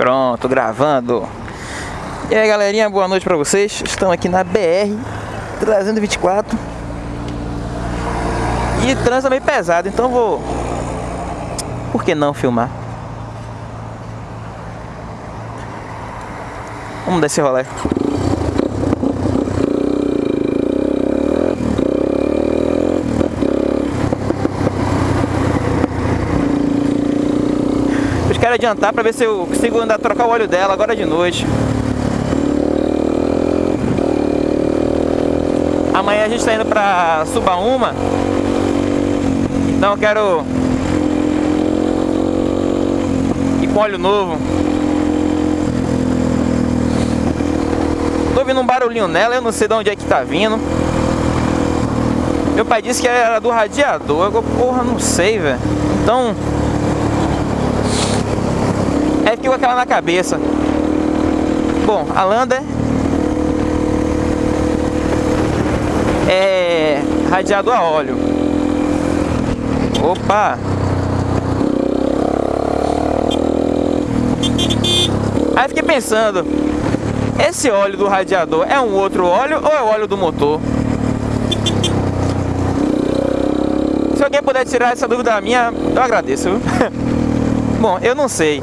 Pronto, gravando. E aí galerinha, boa noite pra vocês. Estamos aqui na BR 324. E trânsito é meio pesado, então vou. Por que não filmar? Vamos descer rolê. Quero adiantar para ver se eu consigo andar trocar o óleo dela agora de noite. Amanhã a gente está indo para Subaúma. Então eu quero ir com óleo novo. Tô ouvindo um barulhinho nela, eu não sei de onde é que tá vindo. Meu pai disse que era do radiador. Eu, porra, não sei, velho. Então. Aí fiquei com aquela na cabeça. Bom, a Lander é radiador a óleo. Opa! Aí fiquei pensando, esse óleo do radiador é um outro óleo ou é o óleo do motor? Se alguém puder tirar essa dúvida da minha, eu agradeço. Bom, eu não sei.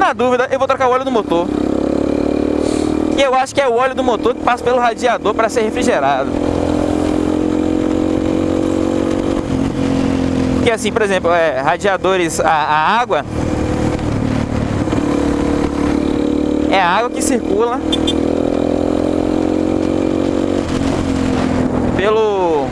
Na dúvida, eu vou trocar o óleo do motor. E eu acho que é o óleo do motor que passa pelo radiador para ser refrigerado. Porque assim, por exemplo, é, radiadores a, a água é a água que circula pelo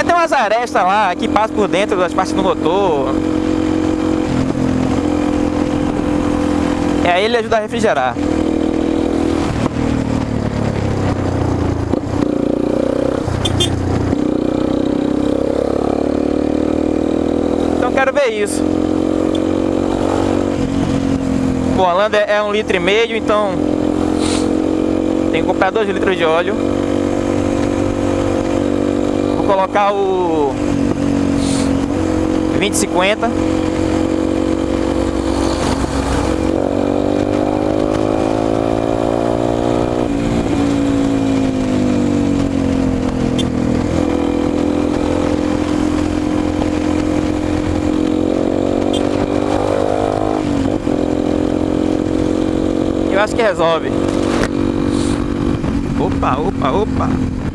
é, tem umas arestas lá que passam por dentro das partes do motor e aí ele ajuda a refrigerar quero ver isso. Bom, a Landa é um litro e meio, então tem que comprar dois litros de óleo. Colocar o 2050. eu acho que resolve. Opa, opa, opa.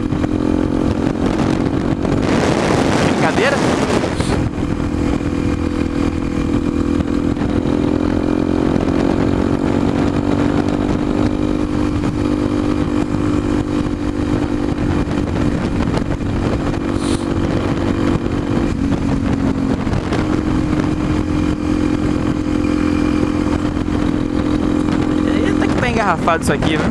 Engarrafado isso aqui, né?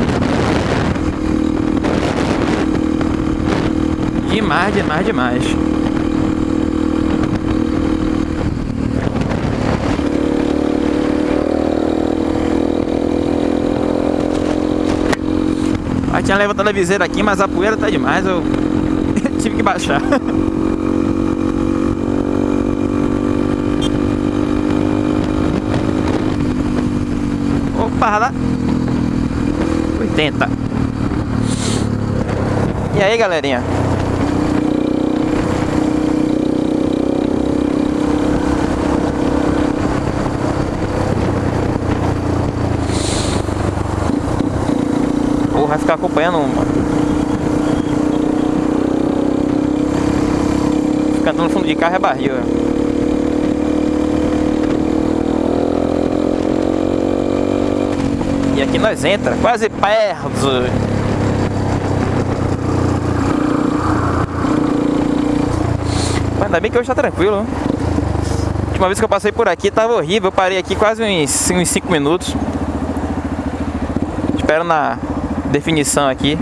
Demais, demais, demais. Aí tinha levantado a viseira aqui, mas a poeira tá demais, eu tive que baixar. Opa, lá. 80 E aí galerinha? Ou vai ficar acompanhando uma. Ficar no fundo de carro é barril E aqui nós entra, quase perto. Mas ainda bem que hoje tá tranquilo. Né? A última vez que eu passei por aqui tava horrível. Eu parei aqui quase uns 5 minutos. Espero na definição aqui.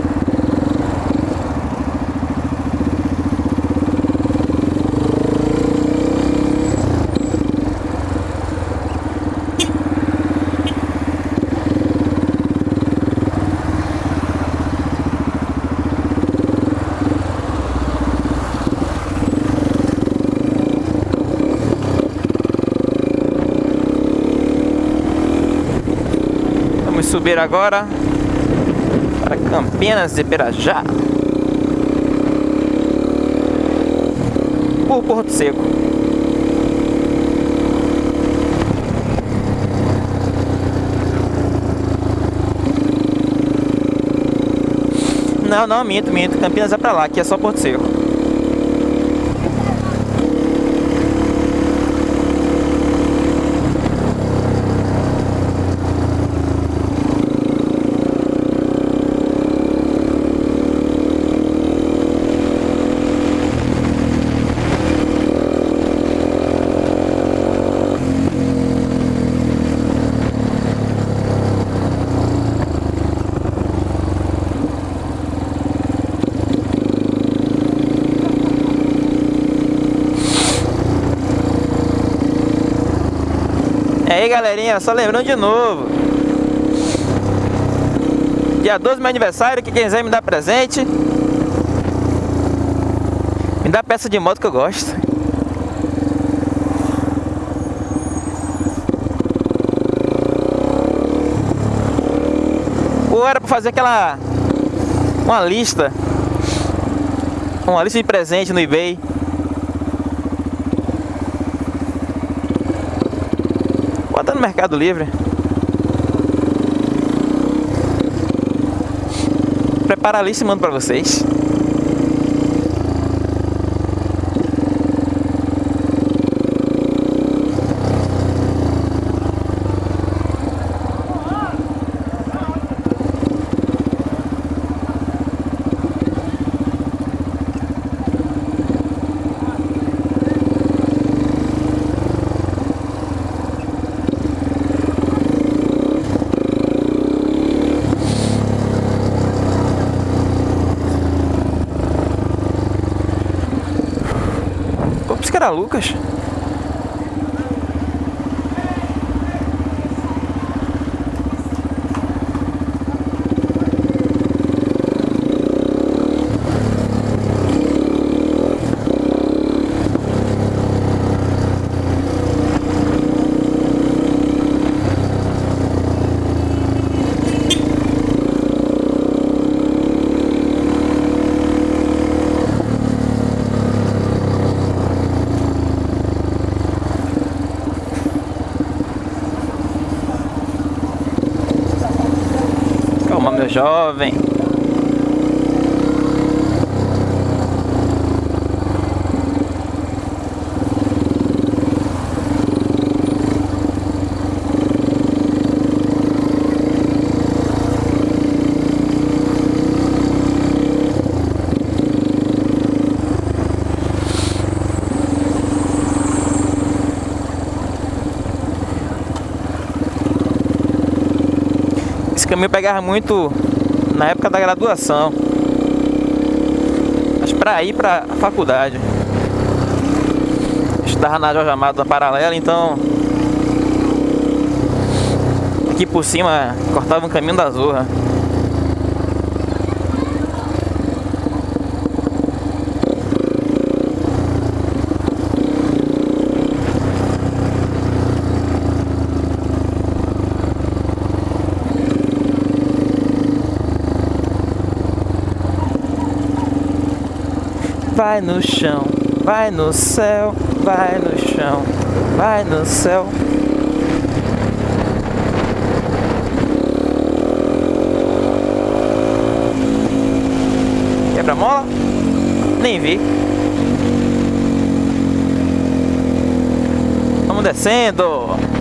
Subir agora para Campinas de Pirajá. Por Porto Seco. Não, não, minto, minto. Campinas é pra lá, aqui é só Porto Seco. Aí, galerinha, só lembrando de novo. Dia 12 meu aniversário, que quem quiser me dar presente. Me dá peça de moto que eu gosto. Ou era pra fazer aquela... Uma lista. Uma lista de presente no eBay. Bota no Mercado Livre. Prepara a lista e mando pra vocês. Era Lucas? meu jovem. Caminho pegava muito na época da graduação. Mas para ir para a faculdade. Estava na Jorge Amado na paralela, então aqui por cima cortava um caminho da Zorra. Vai no chão, vai no céu, vai no chão, vai no céu. Quebra-mola? Nem vi. Vamos descendo.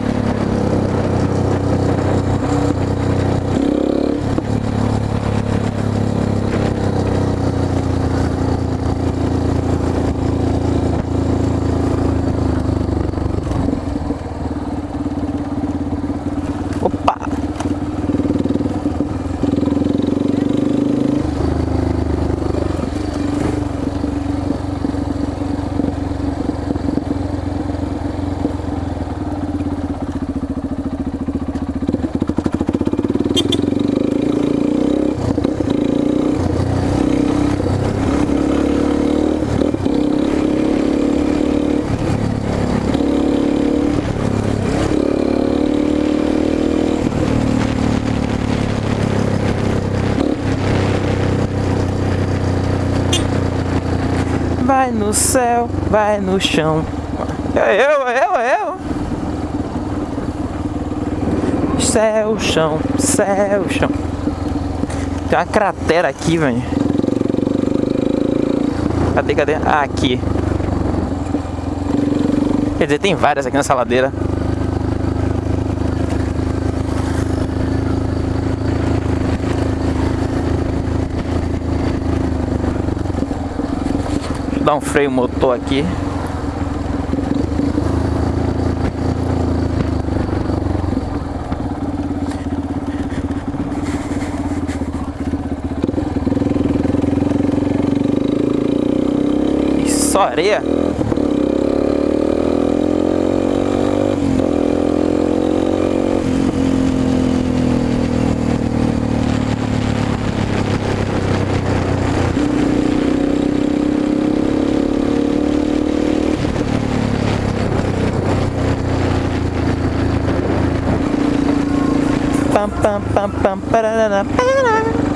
No céu, vai no chão. Eu, eu, é eu. Céu, chão, céu, chão. Tem uma cratera aqui, velho. Cadê, cadê? Ah, aqui. Quer dizer, tem várias aqui nessa ladeira. Dar um freio motor aqui. só areia. bum bum bum bum ba da da da ba da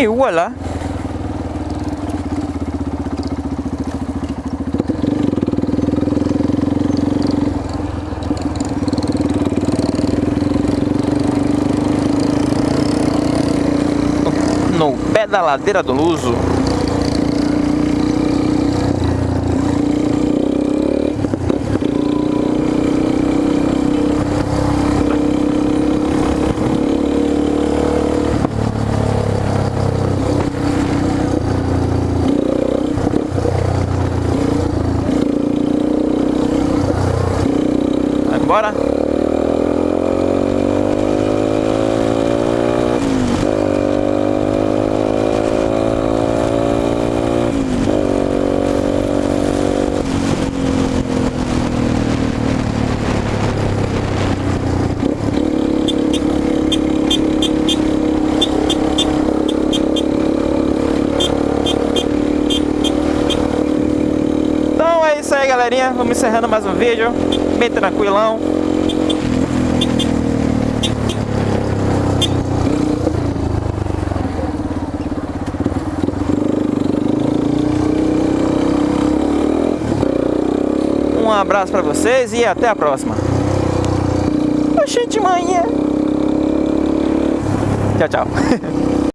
E voilà No pé da ladeira do Luso Bora? Então é isso aí galerinha, vamos encerrando mais um vídeo bem tranquilão. Um abraço para vocês e até a próxima. Oxente, manhã. Tchau, tchau.